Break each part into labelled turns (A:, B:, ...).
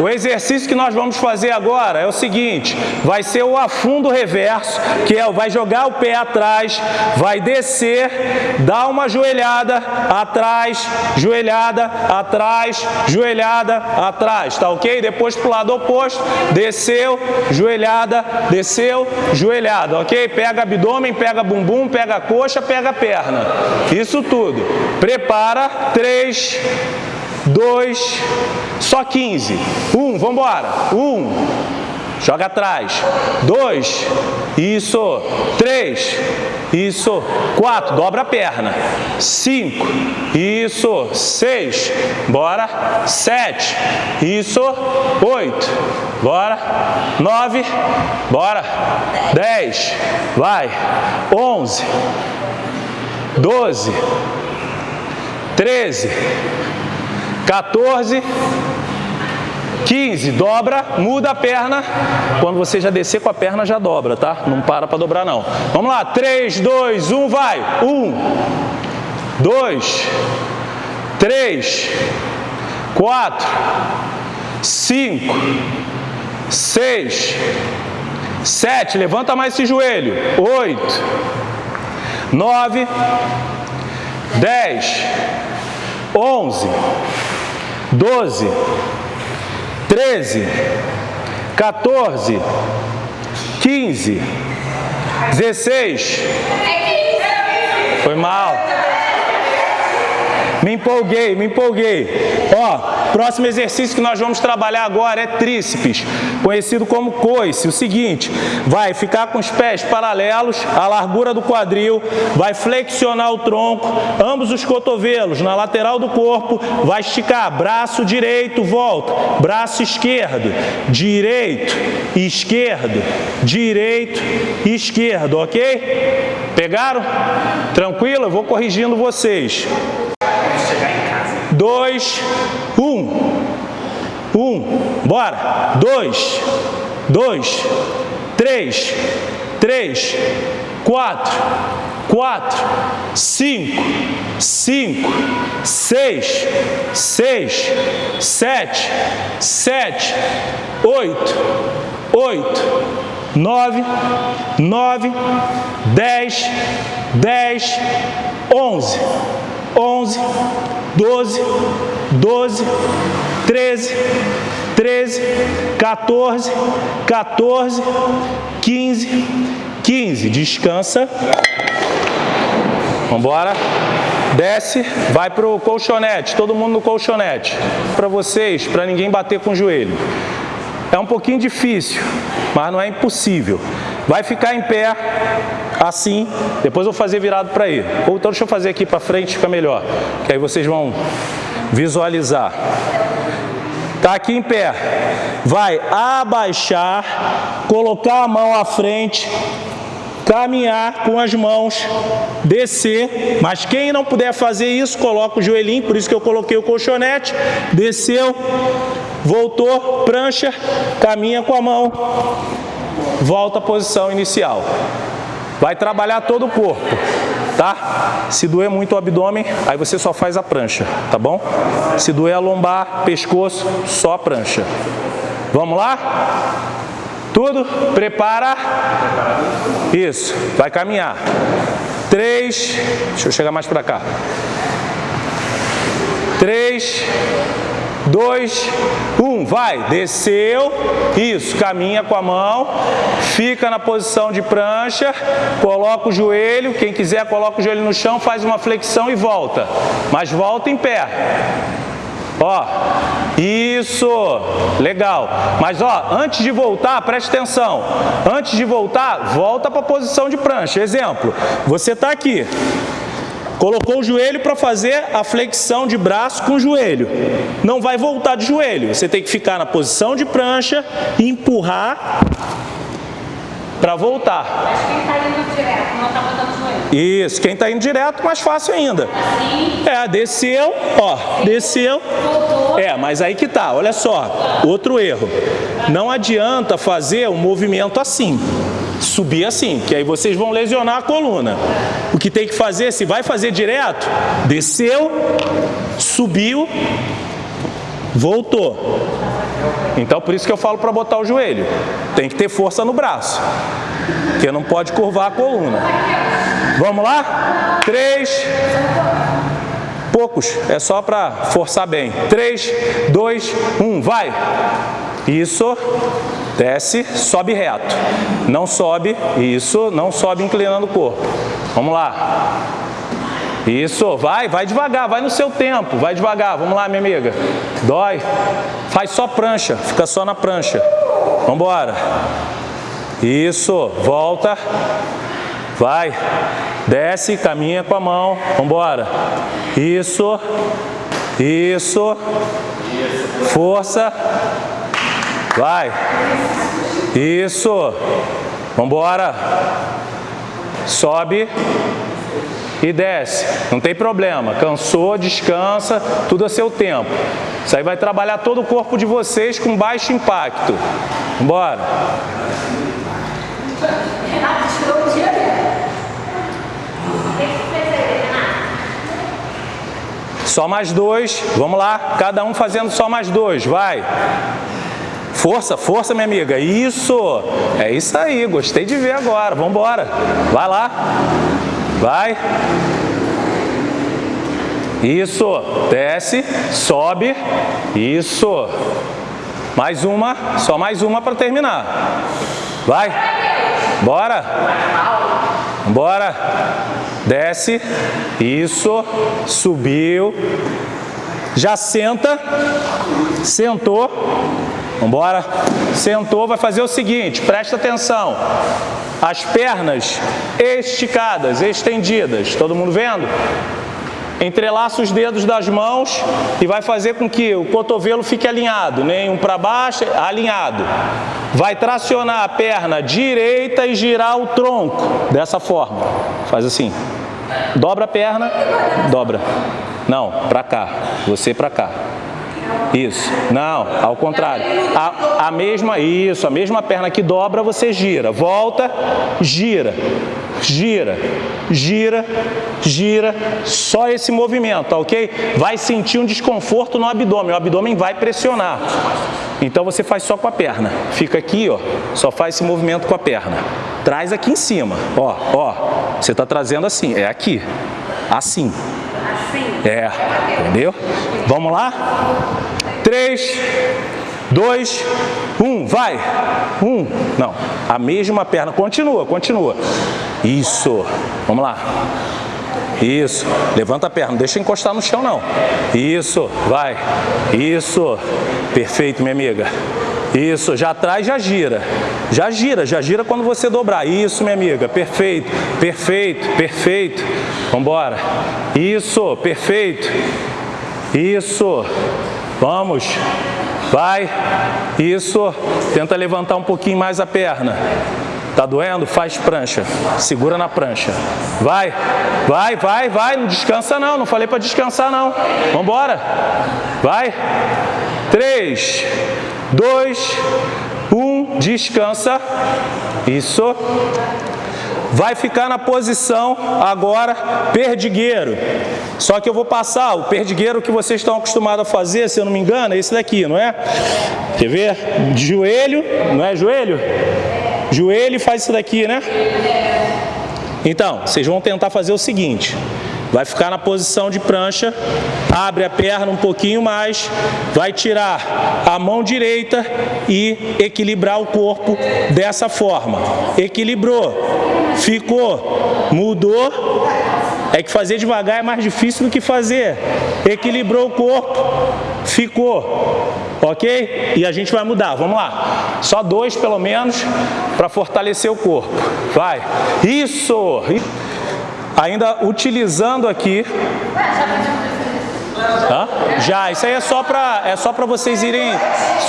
A: O exercício que nós vamos fazer agora é o seguinte, vai ser o afundo reverso, que é, vai jogar o pé atrás, vai descer, dar uma joelhada, atrás, joelhada, atrás, joelhada, atrás, tá ok? Depois pro lado oposto, desceu, joelhada, desceu, joelhada, ok? Pega abdômen, pega bumbum, pega coxa, pega perna. Isso tudo. Prepara, três, dois, só 15. Um, vamos embora. Um, joga atrás. Dois, isso. Três, isso. Quatro, dobra a perna. Cinco, isso. Seis, bora. Sete, isso. Oito, bora. Nove, bora. Dez, vai. Onze, doze, treze, 14, 15, dobra, muda a perna. Quando você já descer com a perna, já dobra, tá? Não para para dobrar, não. Vamos lá, 3, 2, 1, vai. 1, 2, 3, 4, 5, 6, 7, levanta mais esse joelho. 8, 9, 10, 11, 12, 13, 14, 15, 16. Foi mal. Me empolguei, me empolguei. Ó, próximo exercício que nós vamos trabalhar agora é tríceps, conhecido como coice. O seguinte, vai ficar com os pés paralelos à largura do quadril, vai flexionar o tronco, ambos os cotovelos na lateral do corpo, vai esticar braço direito, volta, braço esquerdo, direito, esquerdo, direito, esquerdo, ok? Pegaram? Tranquilo? Eu vou corrigindo vocês dois, um. Um, bora. Dois, dois, três, três, quatro, quatro, cinco, cinco, seis, seis, sete, sete, oito, oito, nove, nove, dez, dez, onze, onze, doze, doze, treze, treze, 14, 14, 15, 15. Descansa. Vamos embora. Desce, vai para o colchonete, todo mundo no colchonete. Para vocês, para ninguém bater com o joelho. É um pouquinho difícil, mas não é impossível. Vai ficar em pé, assim, depois eu vou fazer virado para ir. Ou então deixa eu fazer aqui para frente, fica melhor. Que aí vocês vão visualizar. Tá aqui em pé. Vai abaixar, colocar a mão à frente, caminhar com as mãos, descer, mas quem não puder fazer isso, coloca o joelhinho, por isso que eu coloquei o colchonete, desceu, voltou, prancha, caminha com a mão, volta à posição inicial. Vai trabalhar todo o corpo, tá? Se doer muito o abdômen, aí você só faz a prancha, tá bom? Se doer a lombar, pescoço, só a prancha. Vamos lá? Tudo? Prepara. Isso, vai caminhar. Três, deixa eu chegar mais para cá. Três, dois, um, vai, desceu, isso, caminha com a mão, fica na posição de prancha, coloca o joelho, quem quiser coloca o joelho no chão, faz uma flexão e volta, mas volta em pé. Ó, isso, legal. Mas ó, antes de voltar, preste atenção. Antes de voltar, volta para a posição de prancha. Exemplo, você está aqui, Colocou o joelho para fazer a flexão de braço com o joelho. Não vai voltar de joelho. Você tem que ficar na posição de prancha e empurrar para voltar.
B: Mas quem está indo direto, não está botando joelho.
A: Isso, quem está indo direto, mais fácil ainda.
B: Assim,
A: É, desceu, ó, desceu.
B: voltou.
A: É, mas aí que tá, olha só, outro erro. Não adianta fazer o um movimento assim, subir assim, que aí vocês vão lesionar a coluna. O que tem que fazer, se vai fazer direto, desceu, subiu, voltou. Então por isso que eu falo para botar o joelho. Tem que ter força no braço, porque não pode curvar a coluna. Vamos lá? Três. Poucos, é só para forçar bem. Três, dois, um, vai. Isso, desce, sobe reto. Não sobe, isso, não sobe inclinando o corpo. Vamos lá. Isso, vai, vai devagar, vai no seu tempo, vai devagar. Vamos lá, minha amiga. Dói. Faz só prancha, fica só na prancha. Vamos embora. Isso, volta. Vai. Desce, caminha com a mão. Vamos embora. Isso. Isso. Força. Vai. Isso. Vamos embora. Sobe e desce. Não tem problema. Cansou, descansa, tudo a seu tempo. Isso aí vai trabalhar todo o corpo de vocês com baixo impacto. Bora. Só mais dois. Vamos lá. Cada um fazendo só mais dois. Vai. Força, força, minha amiga. Isso. É isso aí. Gostei de ver agora. Vamos embora. Vai lá. Vai. Isso. Desce, sobe. Isso. Mais uma, só mais uma para terminar. Vai. Bora. Bora. Desce. Isso. Subiu. Já senta. Sentou. Vambora. Sentou, vai fazer o seguinte, presta atenção. As pernas esticadas, estendidas. Todo mundo vendo? Entrelaça os dedos das mãos e vai fazer com que o cotovelo fique alinhado, nem um para baixo, alinhado. Vai tracionar a perna direita e girar o tronco dessa forma. Faz assim. Dobra a perna, dobra. Não, para cá. Você para cá. Isso. Não, ao contrário. A, a, mesma, isso, a mesma perna que dobra, você gira. Volta, gira, gira, gira, gira. Só esse movimento, tá ok? Vai sentir um desconforto no abdômen. O abdômen vai pressionar. Então você faz só com a perna. Fica aqui, ó. Só faz esse movimento com a perna. Traz aqui em cima. Ó, ó. Você está trazendo assim. É aqui. Assim. É, entendeu? Vamos lá? 3, 2, 1, vai. 1, não, a mesma perna, continua, continua. Isso, vamos lá. Isso, levanta a perna, não deixa encostar no chão não. Isso, vai. Isso, perfeito minha amiga. Isso, já traz, já gira. Já gira, já gira quando você dobrar. Isso, minha amiga, perfeito, perfeito, perfeito. Vamos embora. Isso, perfeito. Isso. Vamos. Vai. Isso. Tenta levantar um pouquinho mais a perna. Tá doendo? Faz prancha. Segura na prancha. Vai. Vai, vai, vai. Não descansa não. Não falei para descansar não. Vamos embora. Vai. Três, dois, um. Descansa. Isso vai ficar na posição agora perdigueiro. Só que eu vou passar o perdigueiro que vocês estão acostumados a fazer, se eu não me engano, é esse daqui, não é? Quer ver? Joelho, não é joelho? Joelho faz isso daqui, né? Então, vocês vão tentar fazer o seguinte. Vai ficar na posição de prancha, abre a perna um pouquinho mais, vai tirar a mão direita e equilibrar o corpo dessa forma. Equilibrou, ficou, mudou, é que fazer devagar é mais difícil do que fazer. Equilibrou o corpo, ficou, ok? E a gente vai mudar, vamos lá. Só dois pelo menos para fortalecer o corpo. Vai, isso! ainda utilizando aqui... Hã? Já, isso aí é só para é só para vocês irem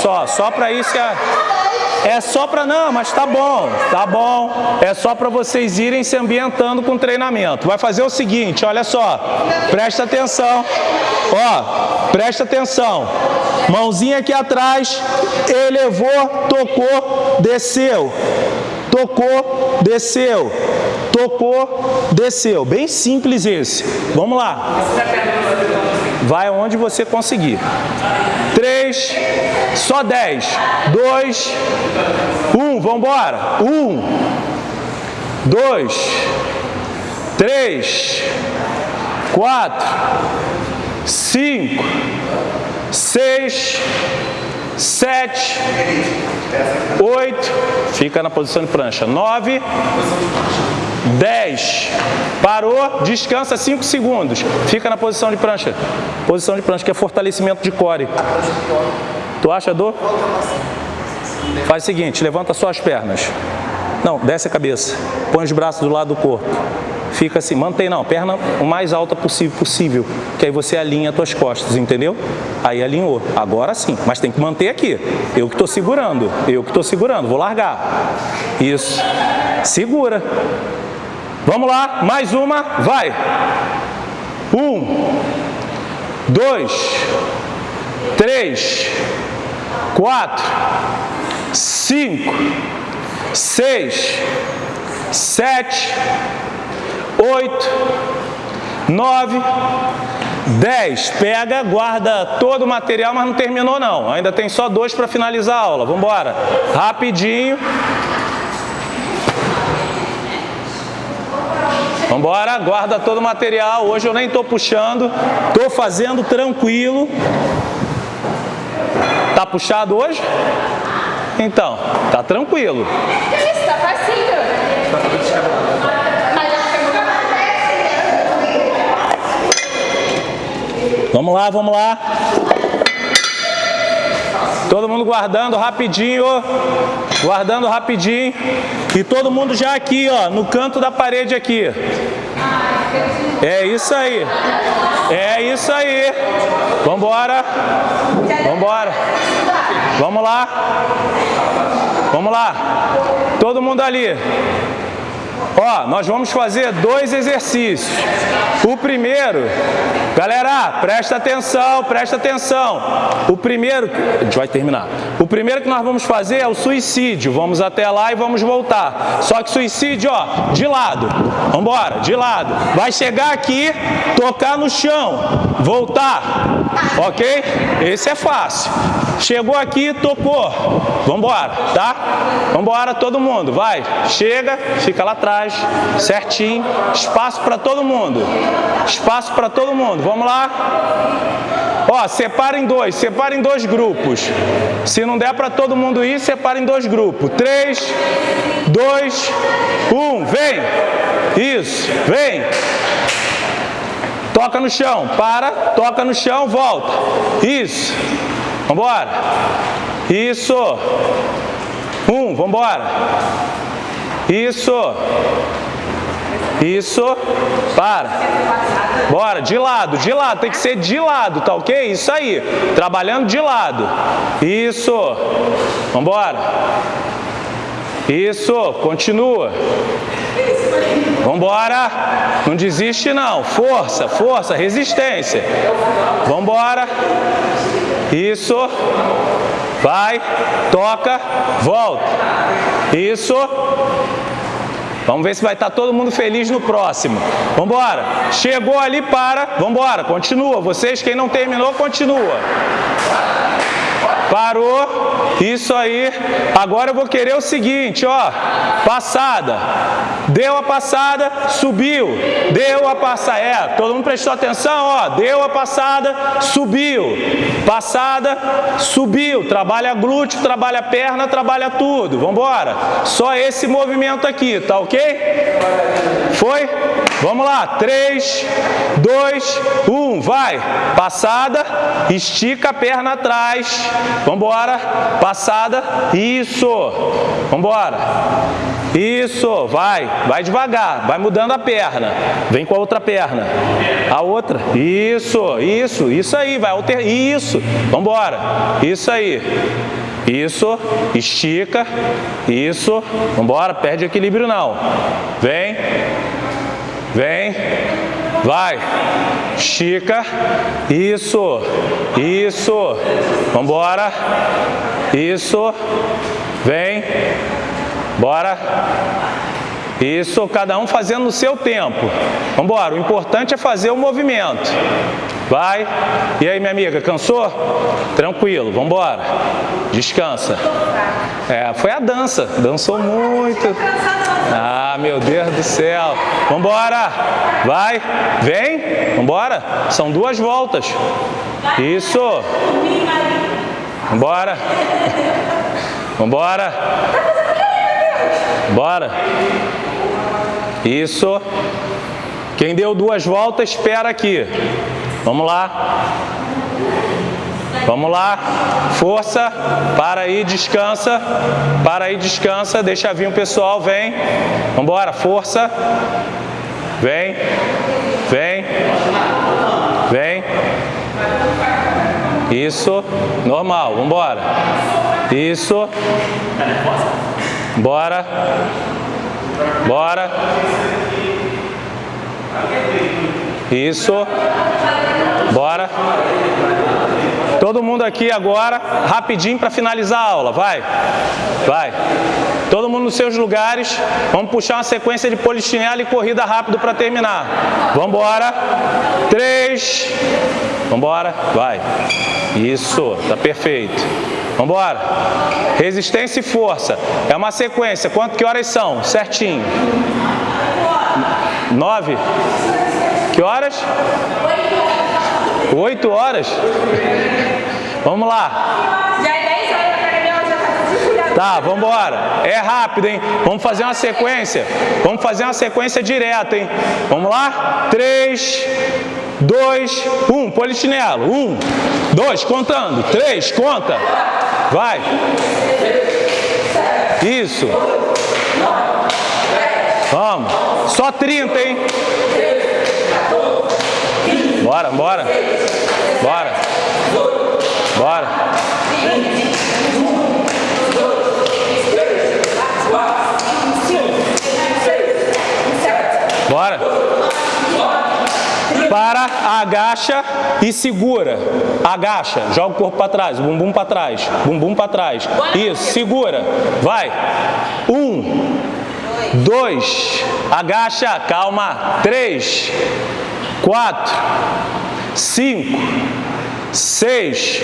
A: só, só para isso é é só para não, mas tá bom, tá bom. É só para vocês irem se ambientando com treinamento. Vai fazer o seguinte, olha só. Presta atenção. Ó, presta atenção. Mãozinha aqui atrás, elevou, tocou, desceu. Tocou, desceu tocou, desceu. Bem simples esse. Vamos lá. vai onde você conseguir. 3, só 10, 2, 1, vamos embora. 1, 2, 3, 4, 5, 6, 7, 8, fica na posição de prancha, 9, 10, parou, descansa 5 segundos, fica na posição de prancha, posição de prancha que é fortalecimento de core. Tu acha dor? Faz o seguinte, levanta suas pernas, não, desce a cabeça, põe os braços do lado do corpo, fica assim, mantém não, perna o mais alta possível, possível, que aí você alinha as tuas costas, entendeu? Aí alinhou, agora sim, mas tem que manter aqui, eu que estou segurando, eu que estou segurando, vou largar, isso, segura, vamos lá, mais uma, vai, um, dois, três, quatro, cinco, seis, sete, oito, nove, dez. Pega, guarda todo o material, mas não terminou não. Ainda tem só dois para finalizar a aula. Vamos embora. Rapidinho. Vamos embora, guarda todo o material. Hoje eu nem estou puxando, estou fazendo tranquilo. Tá puxado hoje? Então, tá tranquilo.
B: Isso, tá facinho.
A: Vamos lá, vamos lá. Todo mundo guardando rapidinho, guardando rapidinho. E todo mundo já aqui, ó, no canto da parede aqui. É isso aí. É isso aí. Vambora. Vambora. Vamos lá. Vamos lá. Todo mundo ali. Ó, nós vamos fazer dois exercícios. O primeiro, galera, presta atenção, presta atenção. O primeiro, a gente vai terminar. O primeiro que nós vamos fazer é o suicídio. Vamos até lá e vamos voltar. Só que suicídio, ó, de lado. Vambora, de lado. Vai chegar aqui, tocar no chão, voltar. Ok? Esse é fácil. Chegou aqui, tocou. Vambora, tá? Vambora todo mundo, vai. Chega, fica lá atrás, certinho. Espaço para todo mundo. Espaço para todo mundo. Vamos lá. Ó, separa em dois, separa em dois grupos. Se não der para todo mundo ir, separa em dois grupos. Três, dois, um, vem. Isso, vem. Toca no chão, para, toca no chão, volta. Isso. Vambora. Isso. Um, vambora. Isso. Isso. Para. Bora, de lado, de lado. Tem que ser de lado, tá ok? Isso aí. Trabalhando de lado. Isso. Vambora. Isso. Continua. Vambora. Não desiste não. Força, força, resistência. Vambora. Isso. Vai, toca, volta. Isso. Vamos ver se vai estar todo mundo feliz no próximo. Vamos embora. Chegou ali, para. Vamos embora. Continua. Vocês, quem não terminou, continua. Parou. Isso aí. Agora eu vou querer o seguinte, ó. Passada. Deu a passada, subiu. Deu a passada. É, todo mundo prestou atenção, ó. Deu a passada, subiu. Passada, subiu. Trabalha glúteo, trabalha perna, trabalha tudo. Vamos embora. Só esse movimento aqui, tá ok? Foi? Vamos lá. 3, 2, 1. Vai. Passada, estica a perna atrás. Vamos embora. Passada. Isso. Vamos embora. Isso. Vai. Vai devagar. Vai mudando a perna. Vem com a outra perna. A outra. Isso. Isso. Isso aí. Vai alter... Isso. Vamos embora. Isso aí. Isso, estica, isso, vambora, perde equilíbrio não. Vem, vem, vai, estica, isso, isso, vambora, isso, vem, bora, isso, cada um fazendo no seu tempo. Vambora, o importante é fazer o movimento. Vai. E aí, minha amiga, cansou? Tranquilo, vamos embora. Descansa. É, foi a dança. Dançou muito. Ah, meu Deus do céu. Vambora. Vai. Vem. Vambora. São duas voltas. Isso. Vambora. Vambora. Bora. Isso. Quem deu duas voltas, espera aqui. Vamos lá. Vamos lá. Força. Para aí, descansa. Para aí, descansa. Deixa vir o pessoal, vem. Vamos embora, força. Vem. Vem. Vem. Isso. Normal, vamos embora. Isso. Bora. Bora. Isso. Bora. Todo mundo aqui agora, rapidinho para finalizar a aula. Vai. Vai. Todo mundo nos seus lugares. Vamos puxar uma sequência de polichinelo e corrida rápido para terminar. Vamos embora. Três. Vamos embora. Vai. Isso. Tá perfeito. Vamos embora. Resistência e força. É uma sequência. Quanto que horas são? Certinho. Nove. Que horas? Oito horas. Vamos lá.
B: Já é 10 horas da academia, ela já tá.
A: Tá, vamos embora. É rápido, hein? Vamos fazer uma sequência. Vamos fazer uma sequência direta, hein? Vamos lá? Três, dois, um. Polichinelo. Um, dois, contando. Três, conta. Vai. Isso. Vamos. Só 30, hein? Bora, bora. Bora. Bora. Bora. Para, agacha e segura. Agacha, joga o corpo para trás, bumbum para trás, bumbum para trás. Isso, segura. Vai. Um, dois, agacha, calma. Três, quatro, cinco, seis,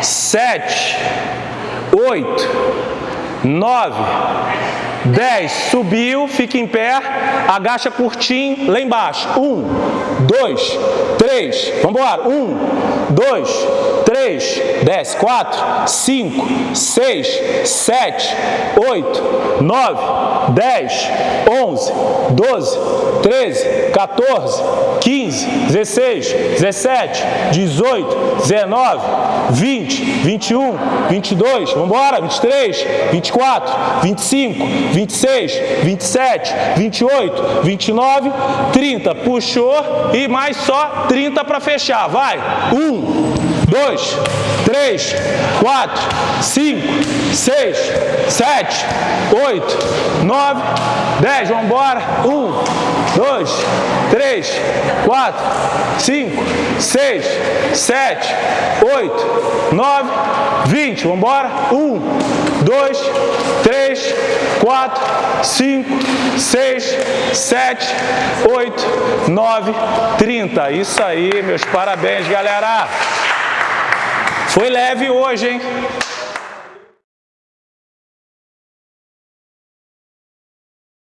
A: sete, oito, nove, dez. Subiu, fica em pé, agacha curtinho lá embaixo. Um, dois, três. Vamos embora. Um, dois, três. Desce. Quatro, cinco, seis, sete, oito, nove, dez, onze, doze, treze, 14, 15, 16, 17, 18, 19, 20, 21, 22, vamos embora, 23, 24, 25, 26, 27, 28, 29, 30. Puxou e mais só 30 para fechar. Vai. 1, Um 2, 3, 4, 5, 6, 7, 8, 9, 10. Vamos embora. 1, 2, 3, 4, 5, 6, 7, 8, 9, 20. Vamos embora. 1, 2, 3, 4, 5, 6, 7, 8, 9, 30. Isso aí, meus parabéns, galera. Foi leve hoje, hein?